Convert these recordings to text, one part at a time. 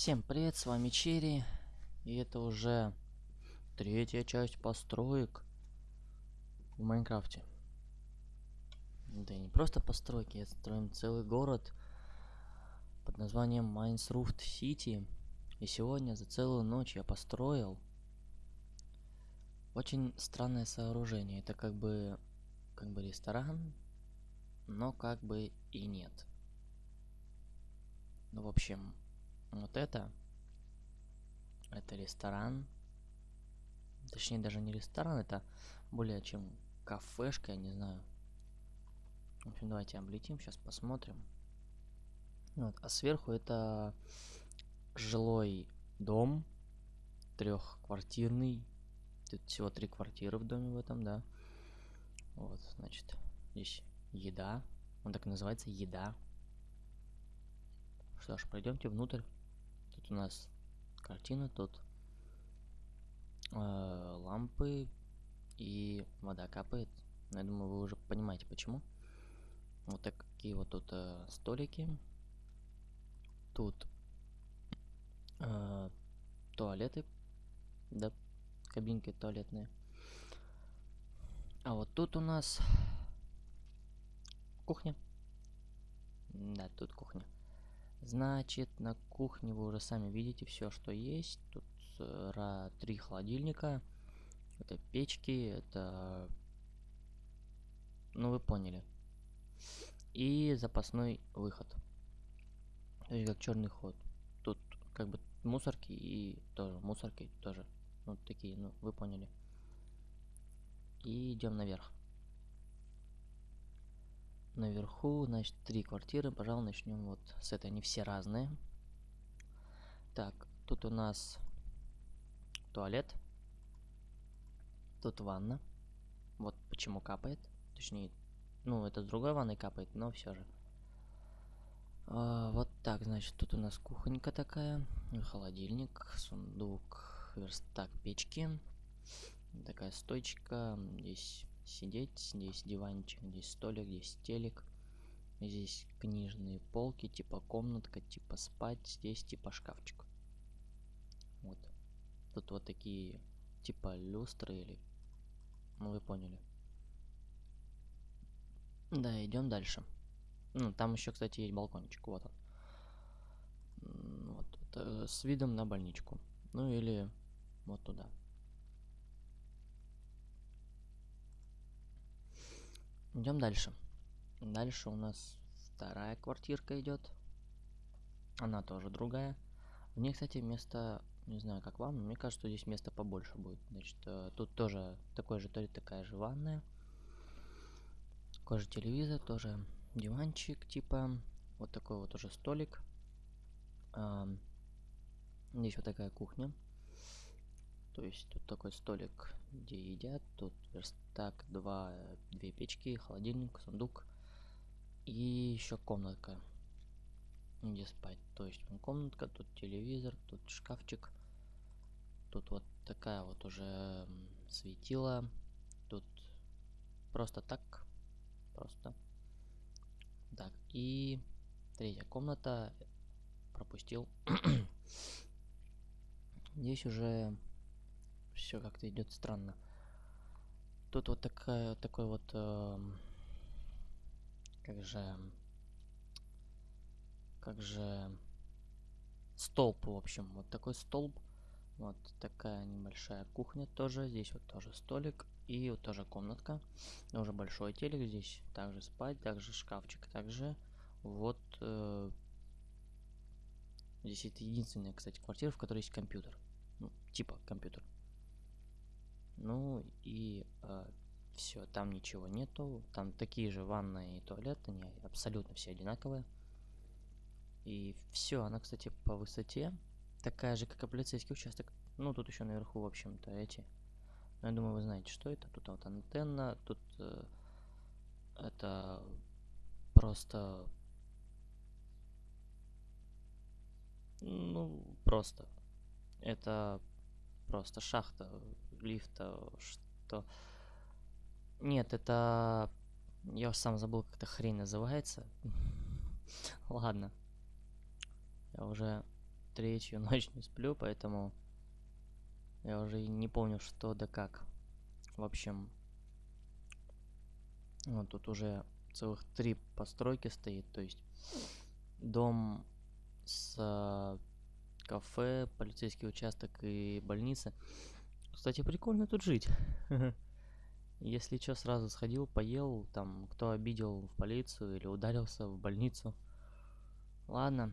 Всем привет, с вами Черри, и это уже третья часть построек в Майнкрафте. Да и не просто постройки, а строим целый город под названием Майнсруфт Сити. И сегодня за целую ночь я построил очень странное сооружение. Это как бы, как бы ресторан, но как бы и нет. Ну, в общем, вот это, это ресторан. Точнее, даже не ресторан, это более чем кафешка, я не знаю. В общем, давайте облетим, сейчас посмотрим. Вот, а сверху это жилой дом, трехквартирный. Тут всего три квартиры в доме в этом, да. Вот, значит, здесь еда. Он так и называется, еда. Что ж, пройдемте внутрь. Тут у нас картина, тут э, лампы и вода капает. Я думаю, вы уже понимаете почему. Вот такие вот тут э, столики. Тут э, туалеты, да, кабинки туалетные. А вот тут у нас кухня. Да, тут кухня. Значит, на кухне вы уже сами видите все, что есть. Тут э, три холодильника. Это печки, это... Ну, вы поняли. И запасной выход. То есть как черный ход. Тут как бы мусорки и тоже мусорки тоже. Ну, такие, ну, вы поняли. И идем наверх. Наверху, значит, три квартиры. Пожалуй, начнем вот с этой. Они все разные. Так, тут у нас туалет. Тут ванна. Вот почему капает. Точнее, ну, это с другой ванной капает, но все же. А, вот так, значит, тут у нас кухонька такая. Холодильник, сундук, верстак печки. Такая стойчка. Здесь сидеть. Здесь диванчик, здесь столик, здесь телек. Здесь книжные полки, типа комнатка, типа спать. Здесь типа шкафчик. Вот. Тут вот такие типа люстры или... Ну, вы поняли. Да, идем дальше. Ну, там еще, кстати, есть балкончик. Вот он. Вот. Это с видом на больничку. Ну, или вот туда. Идем дальше. Дальше у нас вторая квартирка идет. Она тоже другая. В ней, кстати, место, не знаю, как вам, но мне кажется, что здесь места побольше будет. Значит, э, тут тоже такой же, ли такая же ванная. Такой же телевизор, тоже диванчик, типа. Вот такой вот уже столик. Здесь вот такая кухня. То есть тут такой столик, где едят, тут верстак, два, две печки, холодильник, сундук и еще комнатка, где спать. То есть комнатка, тут телевизор, тут шкафчик, тут вот такая вот уже светила, тут просто так, просто так. И третья комната пропустил. Здесь уже все как-то идет странно. Тут вот такая, такой вот, э, как же, как же, столб, в общем, вот такой столб. Вот такая небольшая кухня тоже. Здесь вот тоже столик. И вот тоже комнатка. Уже большой телек. Здесь также спать, также шкафчик. Также вот... Э, здесь это единственная, кстати, квартира, в которой есть компьютер. Ну, типа компьютер. Ну и э, все, там ничего нету. Там такие же ванны и туалет, они абсолютно все одинаковые. И все, она, кстати, по высоте такая же, как и полицейский участок. Ну, тут еще наверху, в общем-то, эти. Но я думаю, вы знаете, что это. Тут вот антенна, тут э, это просто... Ну, просто. Это просто шахта лифта, что... Нет, это... Я сам забыл, как эта хрень называется. Ладно. Я уже третью ночь не сплю, поэтому я уже не помню, что да как. В общем, вот тут уже целых три постройки стоит, то есть дом с кафе, полицейский участок и больница. Кстати, прикольно тут жить. Если что, сразу сходил, поел, там, кто обидел в полицию или ударился в больницу. Ладно,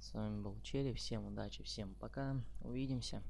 с вами был Черри, всем удачи, всем пока, увидимся.